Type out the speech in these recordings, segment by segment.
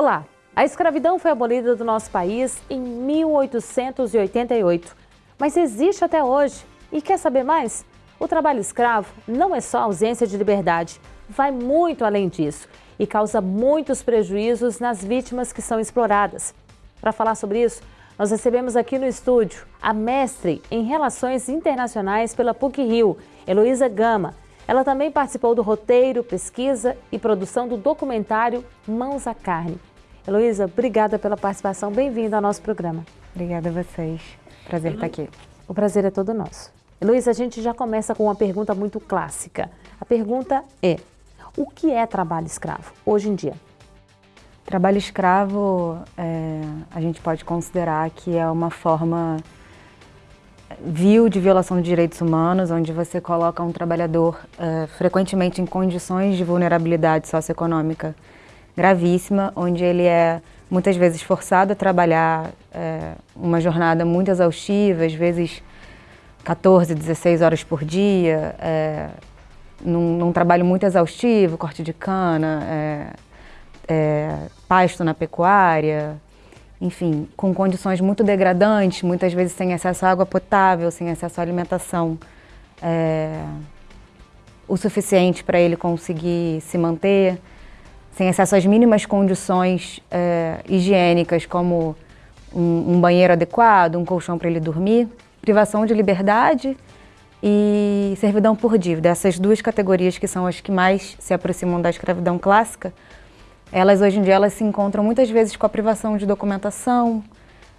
Olá! A escravidão foi abolida do nosso país em 1888, mas existe até hoje. E quer saber mais? O trabalho escravo não é só ausência de liberdade, vai muito além disso e causa muitos prejuízos nas vítimas que são exploradas. Para falar sobre isso, nós recebemos aqui no estúdio a mestre em Relações Internacionais pela PUC-Rio, Heloísa Gama. Ela também participou do roteiro, pesquisa e produção do documentário Mãos à Carne. Heloísa, obrigada pela participação, bem-vinda ao nosso programa. Obrigada a vocês, prazer estar aqui. O prazer é todo nosso. Heloísa, a gente já começa com uma pergunta muito clássica. A pergunta é, o que é trabalho escravo hoje em dia? Trabalho escravo, é, a gente pode considerar que é uma forma vil de violação de direitos humanos, onde você coloca um trabalhador é, frequentemente em condições de vulnerabilidade socioeconômica gravíssima, onde ele é muitas vezes forçado a trabalhar é, uma jornada muito exaustiva, às vezes 14, 16 horas por dia, é, num, num, trabalho muito exaustivo, corte de cana, é, é, pasto na pecuária, enfim, com condições muito degradantes, muitas vezes sem acesso à água potável, sem acesso à alimentação é, o suficiente para ele conseguir se manter, sem acesso às mínimas condições é, higiênicas, como um, um banheiro adequado, um colchão para ele dormir, privação de liberdade e servidão por dívida. Essas duas categorias que são as que mais se aproximam da escravidão clássica, elas hoje em dia elas se encontram muitas vezes com a privação de documentação,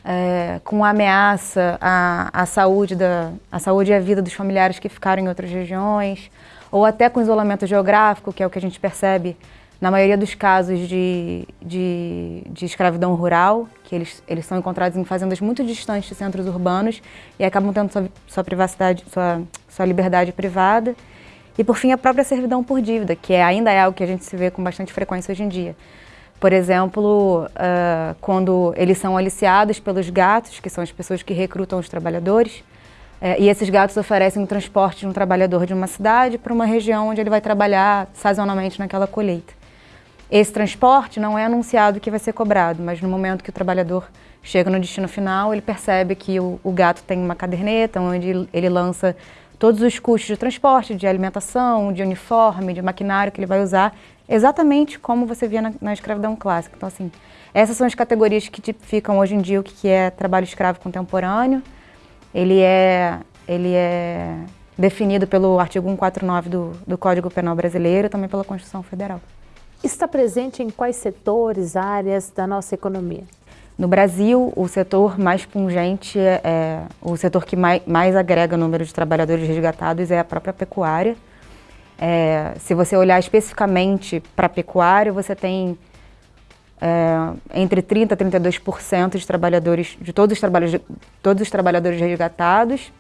é, com a ameaça à, à, saúde da, à saúde e à vida dos familiares que ficaram em outras regiões, ou até com isolamento geográfico, que é o que a gente percebe na maioria dos casos de, de, de, escravidão rural, que eles, eles são encontrados em fazendas muito distantes de centros urbanos e acabam tendo sua, sua privacidade, sua, sua liberdade privada. E por fim, a própria servidão por dívida, que é, ainda é algo que a gente se vê com bastante frequência hoje em dia. Por exemplo, uh, quando eles são aliciados pelos gatos, que são as pessoas que recrutam os trabalhadores, uh, e esses gatos oferecem o transporte de um trabalhador de uma cidade para uma região onde ele vai trabalhar sazonalmente naquela colheita. Esse transporte não é anunciado que vai ser cobrado, mas no momento que o trabalhador chega no destino final, ele percebe que o, o gato tem uma caderneta onde ele lança todos os custos de transporte, de alimentação, de uniforme, de maquinário que ele vai usar, exatamente como você via na, na escravidão clássica. Então, assim, essas são as categorias que tipificam hoje em dia o que é trabalho escravo contemporâneo. Ele é, ele é definido pelo artigo 149 do, do Código Penal Brasileiro e também pela Constituição Federal está presente em quais setores, áreas da nossa economia? No Brasil, o setor mais pungente, é, é o setor que mais, mais, agrega número de trabalhadores resgatados é a própria pecuária. É, se você olhar especificamente para a pecuária, você tem é, entre 30% a 32% de trabalhadores, de todos os, todos os trabalhadores resgatados.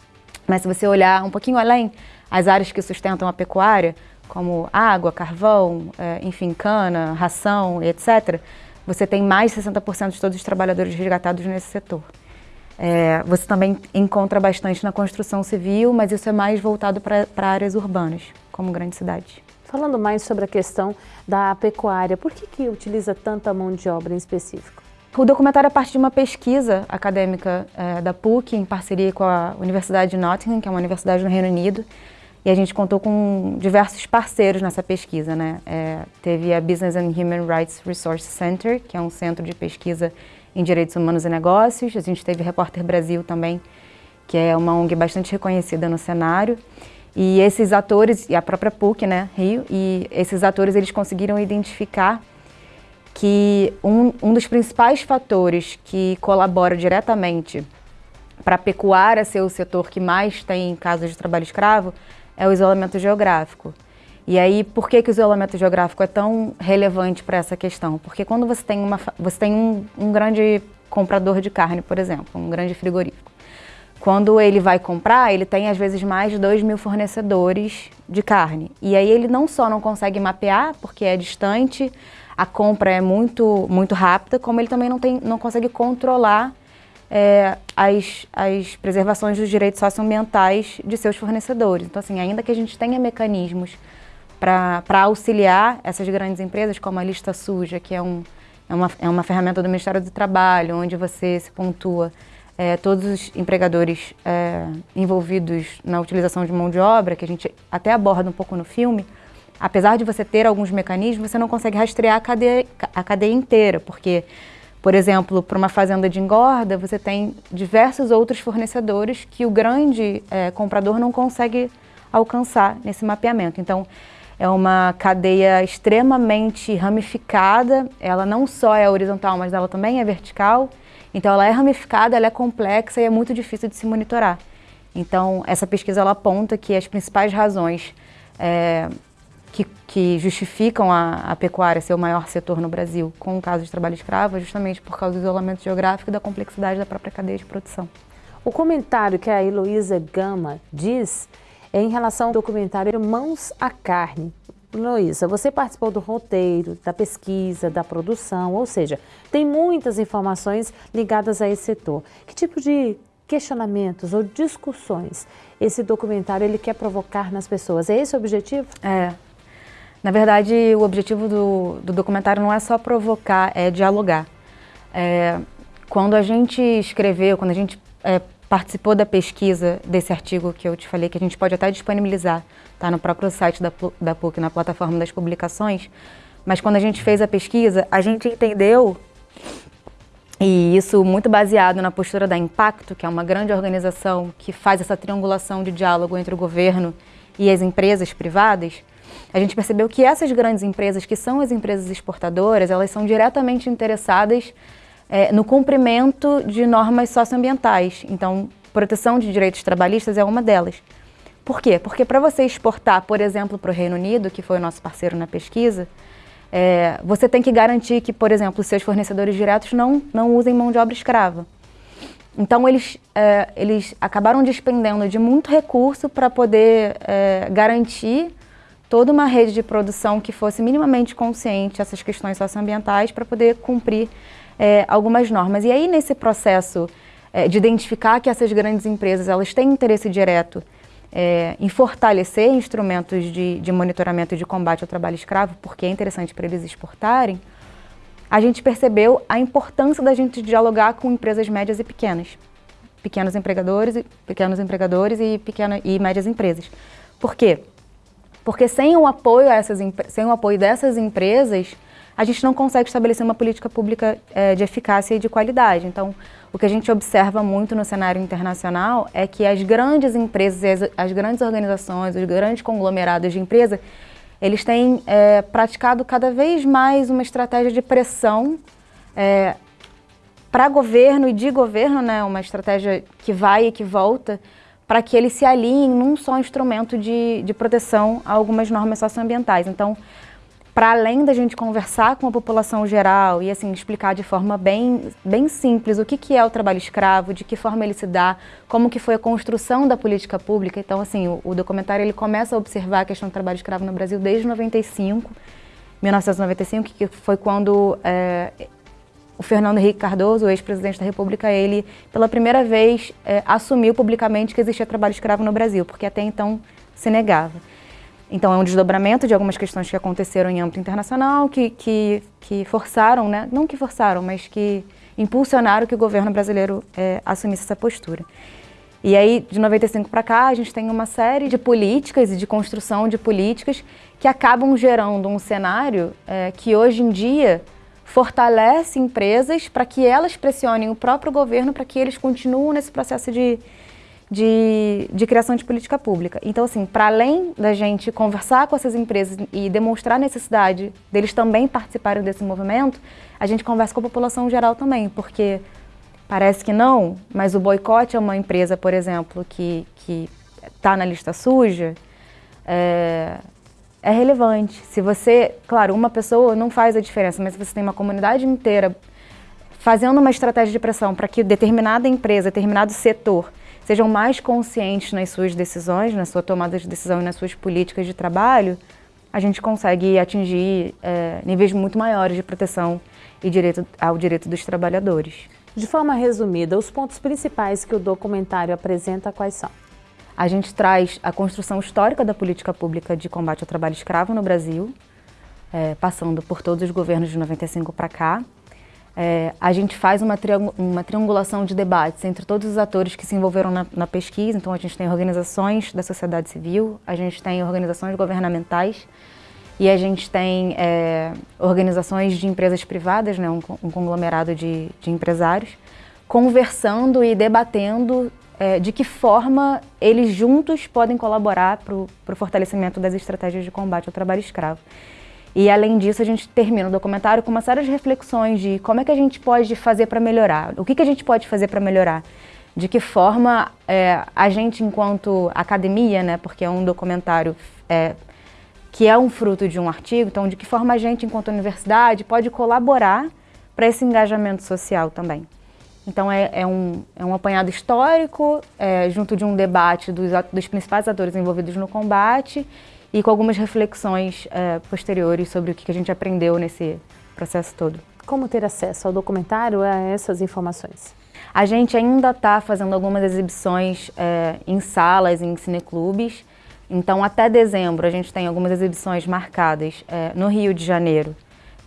Mas se você olhar um pouquinho além, as áreas que sustentam a pecuária, como água, carvão, é, enfim, cana, ração, etc., você tem mais de 60% de todos os trabalhadores resgatados nesse setor. É, você também encontra bastante na construção civil, mas isso é mais voltado para áreas urbanas, como grandes cidades. Falando mais sobre a questão da pecuária, por que, que utiliza tanta mão de obra em específico? O documentário é parte de uma pesquisa acadêmica é, da PUC, em parceria com a Universidade de Nottingham, que é uma universidade no Reino Unido, e a gente contou com diversos parceiros nessa pesquisa, né? É, teve a Business and Human Rights Resource Center, que é um centro de pesquisa em direitos humanos e negócios. A gente teve Repórter Brasil também, que é uma ONG bastante reconhecida no cenário. E esses atores, e a própria PUC, né, Rio, e esses atores eles conseguiram identificar que um, um dos principais fatores que colabora diretamente para a pecuária ser o setor que mais tem casos de trabalho escravo é o isolamento geográfico. E aí, por que, que o isolamento geográfico é tão relevante para essa questão? Porque quando você tem, uma, você tem um, um grande comprador de carne, por exemplo, um grande frigorífico, quando ele vai comprar, ele tem às vezes mais de 2 mil fornecedores de carne. E aí ele não só não consegue mapear, porque é distante, a compra é muito, muito rápida, como ele também não, tem, não consegue controlar é, as, as preservações dos direitos socioambientais de seus fornecedores. Então, assim, ainda que a gente tenha mecanismos para auxiliar essas grandes empresas, como a lista suja, que é um, é uma, é uma ferramenta do Ministério do Trabalho, onde você se pontua é, todos os empregadores é, envolvidos na utilização de mão de obra, que a gente até aborda um pouco no filme, apesar de você ter alguns mecanismos, você não consegue rastrear a cadeia, a cadeia inteira, porque, por exemplo, para uma fazenda de engorda, você tem diversos outros fornecedores que o grande é, comprador não consegue alcançar nesse mapeamento. Então, é uma cadeia extremamente ramificada, ela não só é horizontal, mas ela também é vertical, então ela é ramificada, ela é complexa e é muito difícil de se monitorar. Então essa pesquisa ela aponta que as principais razões é, que, que, justificam a, a, pecuária ser o maior setor no Brasil com o caso de trabalho escravo é justamente por causa do isolamento geográfico e da complexidade da própria cadeia de produção. O comentário que a Heloísa Gama diz é em relação ao documentário Mãos à Carne, Luísa, você participou do roteiro, da pesquisa, da produção, ou seja, tem muitas informações ligadas a esse setor. Que tipo de questionamentos ou discussões esse documentário ele quer provocar nas pessoas? É esse o objetivo? É. Na verdade, o objetivo do, do documentário não é só provocar, é dialogar. É, quando a gente escreveu, quando a gente é, participou da pesquisa desse artigo que eu te falei, que a gente pode até disponibilizar tá, no próprio site da, da PUC, na plataforma das publicações, mas quando a gente fez a pesquisa, a gente entendeu, e isso muito baseado na postura da Impacto, que é uma grande organização que faz essa triangulação de diálogo entre o governo e as empresas privadas, a gente percebeu que essas grandes empresas, que são as empresas exportadoras, elas são diretamente interessadas é, no cumprimento de normas socioambientais. Então, proteção de direitos trabalhistas é uma delas. Por quê? Porque para você exportar, por exemplo, para o Reino Unido, que foi o nosso parceiro na pesquisa, é, você tem que garantir que, por exemplo, seus fornecedores diretos não, não usem mão de obra escrava. Então, eles, é, eles acabaram despendendo de muito recurso para poder é, garantir toda uma rede de produção que fosse minimamente consciente essas questões socioambientais para poder cumprir é, algumas normas. E aí, nesse processo é, de identificar que essas grandes empresas elas têm interesse direto é, em fortalecer instrumentos de, de monitoramento e de combate ao trabalho escravo, porque é interessante para eles exportarem, a gente percebeu a importância da gente dialogar com empresas médias e pequenas, pequenos empregadores, pequenos empregadores e, pequenas e médias empresas. Por quê? Porque sem o apoio a essas, sem o apoio dessas empresas, a gente não consegue estabelecer uma política pública é, de eficácia e de qualidade. Então, o que a gente observa muito no cenário internacional é que as grandes empresas, as, as grandes organizações, os grandes conglomerados de empresa, eles têm é, praticado cada vez mais uma estratégia de pressão é, para governo e de governo, né, uma estratégia que vai e que volta, para que eles se alinhem num só instrumento de, de proteção a algumas normas socioambientais. Então, para além da gente conversar com a população geral e assim explicar de forma bem, bem simples o que, que é o trabalho escravo, de que forma ele se dá, como que foi a construção da política pública. Então, assim, o, o documentário ele começa a observar a questão do trabalho escravo no Brasil desde 95, 1995, que foi quando é, o Fernando Henrique Cardoso, o ex-presidente da República, ele pela primeira vez é, assumiu publicamente que existia trabalho escravo no Brasil, porque até então se negava. Então, é um desdobramento de algumas questões que aconteceram em âmbito internacional, que, que, que forçaram, né? não que forçaram, mas que impulsionaram que o governo brasileiro é, assumisse essa postura. E aí, de 95 para cá, a gente tem uma série de políticas e de construção de políticas que acabam gerando um cenário é, que hoje em dia fortalece empresas para que elas pressionem o próprio governo para que eles continuem nesse processo de, de, de criação de política pública. Então, assim, para além da gente conversar com essas empresas e demonstrar a necessidade deles também participarem desse movimento, a gente conversa com a população geral também, porque parece que não, mas o boicote a uma empresa, por exemplo, que está na lista suja, é, é relevante. Se você, claro, uma pessoa não faz a diferença, mas se você tem uma comunidade inteira fazendo uma estratégia de pressão para que determinada empresa, determinado setor sejam mais conscientes nas suas decisões, na sua tomada de decisão e nas suas políticas de trabalho, a gente consegue atingir é, níveis muito maiores de proteção e direito ao direito dos trabalhadores. De forma resumida, os pontos principais que o documentário apresenta quais são? A gente traz a construção histórica da política pública de combate ao trabalho escravo no Brasil, é, passando por todos os governos de 95 para cá. É, a gente faz uma, uma, triangulação de debates entre todos os atores que se envolveram na, na, pesquisa, então a gente tem organizações da sociedade civil, a gente tem organizações governamentais e a gente tem é, organizações de empresas privadas, né, um, um conglomerado de, de, empresários, conversando e debatendo é, de que forma eles juntos podem colaborar para o fortalecimento das estratégias de combate ao trabalho escravo. E além disso, a gente termina o documentário com uma série de reflexões de como é que a gente pode fazer para melhorar, o que, que a gente pode fazer para melhorar, de que forma é, a gente, enquanto academia, né, porque é um documentário é, que é um fruto de um artigo, então de que forma a gente, enquanto universidade, pode colaborar para esse engajamento social também. Então é, é, um, é um apanhado histórico, é, junto de um debate dos, dos principais atores envolvidos no combate e com algumas reflexões é, posteriores sobre o que a gente aprendeu nesse processo todo. Como ter acesso ao documentário a essas informações? A gente ainda está fazendo algumas exibições é, em salas, em cineclubes. Então, até dezembro, a gente tem algumas exibições marcadas é, no Rio de Janeiro,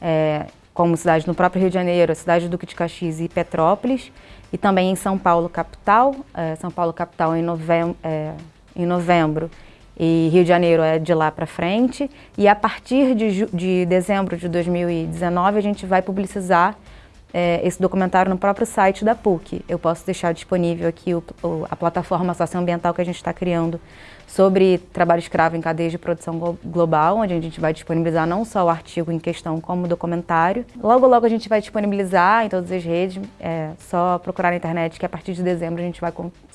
é, como cidade no próprio Rio de Janeiro, a cidade do Duque de Caxias e Petrópolis, e também em São Paulo, capital. É, São Paulo, capital, em, novembro, é, em novembro e Rio de Janeiro é de lá para frente. E a partir de, de, dezembro de 2019 a gente vai publicizar é, esse documentário no próprio site da PUC. Eu posso deixar disponível aqui o, o, a plataforma socioambiental que a gente está criando sobre trabalho escravo em cadeias de produção global, onde a gente vai disponibilizar não só o artigo em questão, como o documentário. Logo, logo a gente vai disponibilizar em todas as redes, é só procurar na internet que a partir de dezembro a gente vai,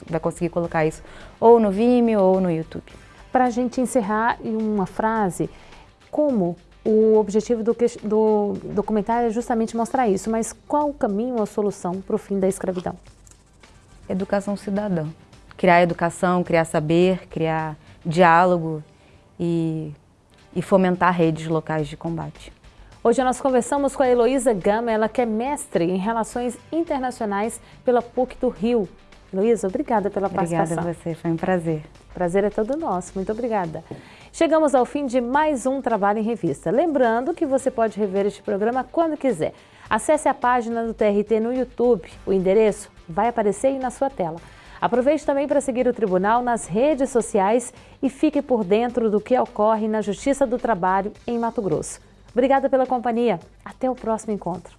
vai conseguir colocar isso ou no Vimeo ou no YouTube. Para a gente encerrar em uma frase, como o objetivo do, do, documentário é justamente mostrar isso, mas qual o caminho ou a solução para o fim da escravidão? Educação cidadã. Criar educação, criar saber, criar diálogo e, e fomentar redes locais de combate. Hoje nós conversamos com a Heloísa Gama, ela que é mestre em Relações Internacionais pela PUC do Rio. Heloísa, obrigada pela participação. Obrigada a você, foi um prazer. Prazer é todo nosso, muito obrigada. Chegamos ao fim de mais um Trabalho em Revista. Lembrando que você pode rever este programa quando quiser. Acesse a página do TRT no YouTube. O endereço vai aparecer aí na sua tela. Aproveite também para seguir o Tribunal nas redes sociais e fique por dentro do que ocorre na Justiça do Trabalho em Mato Grosso. Obrigada pela companhia. Até o próximo encontro.